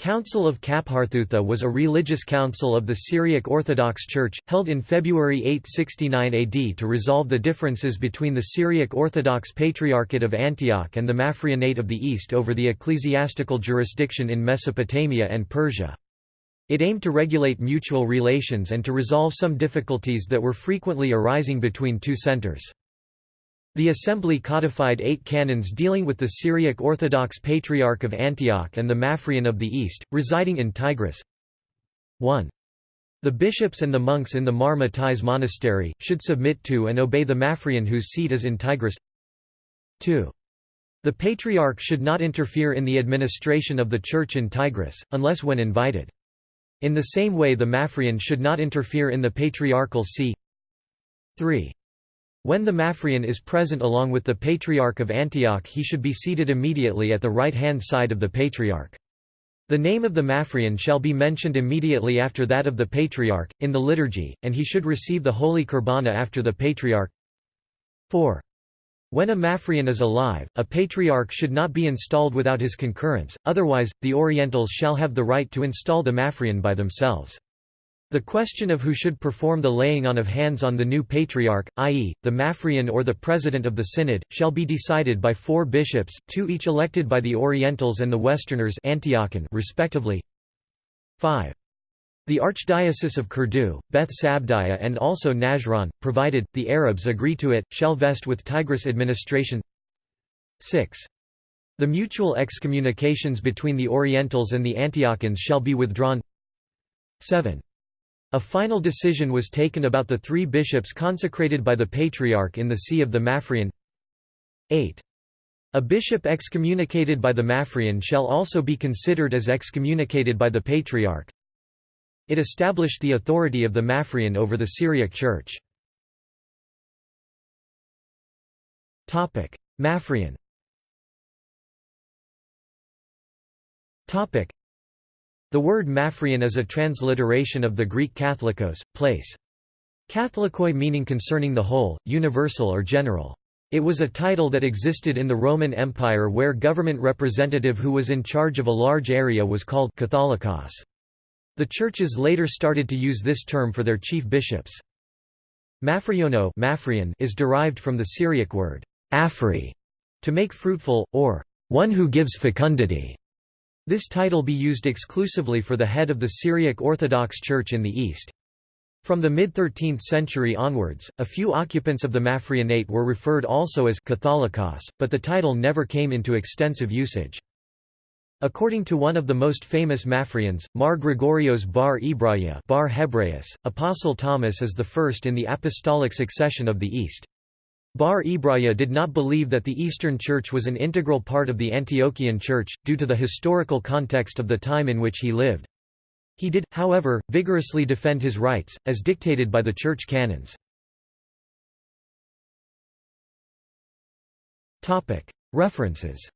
Council of Kapharthutha was a religious council of the Syriac Orthodox Church, held in February 869 AD to resolve the differences between the Syriac Orthodox Patriarchate of Antioch and the Mafrianate of the East over the ecclesiastical jurisdiction in Mesopotamia and Persia. It aimed to regulate mutual relations and to resolve some difficulties that were frequently arising between two centers. The assembly codified eight canons dealing with the Syriac Orthodox Patriarch of Antioch and the Mafrian of the East, residing in Tikrit. 1. The bishops and the monks in the Mar Matthias monastery, should submit to and obey the Mafrian whose seat is in Tikrit. 2. The Patriarch should not interfere in the administration of the Church in Tikrit, unless when invited. In the same way the Mafrian should not interfere in the patriarchal see. 3. When the Mafrian is present along with the Patriarch of Antioch he should be seated immediately at the right-hand side of the Patriarch. The name of the Mafrian shall be mentioned immediately after that of the Patriarch, in the liturgy, and he should receive the Holy Kurbana after the Patriarch. 4. When a Mafrian is alive, a Patriarch should not be installed without his concurrence, otherwise, the Orientals shall have the right to install the Mafrian by themselves. The question of who should perform the laying on of hands on the new patriarch, i.e., the Mafrian or the president of the synod, shall be decided by four bishops, two each elected by the Orientals and the Westerners respectively. 5. The Archdiocese of Kurdu, Beth Sabdiya and also Najran, provided, the Arabs agree to it, shall vest with Tikrit administration 6. The mutual excommunications between the Orientals and the Antiochians shall be withdrawn 7. A final decision was taken about the three bishops consecrated by the Patriarch in the See of the Mafrian 8. A bishop excommunicated by the Mafrian shall also be considered as excommunicated by the Patriarch. It established the authority of the Mafrian over the Syriac Church. Mafrian the word Mafrian is a transliteration of the Greek katholikos, place. Katholikoi meaning concerning the whole, universal or general. It was a title that existed in the Roman Empire where government representative who was in charge of a large area was called Catholicos. The churches later started to use this term for their chief bishops. Mafriono is derived from the Syriac word, afri, to make fruitful, or one who gives fecundity. This title be used exclusively for the head of the Syriac Orthodox Church in the East. From the mid-13th century onwards, a few occupants of the Mafrianate were referred also as Catholicos, but the title never came into extensive usage. According to one of the most famous Mafrians, Mar Gregorios bar Ibraya bar Hebraeus, Apostle Thomas is the first in the apostolic succession of the East. Bar Ibraya did not believe that the Eastern Church was an integral part of the Antiochian Church, due to the historical context of the time in which he lived. He did, however, vigorously defend his rights, as dictated by the church canons. References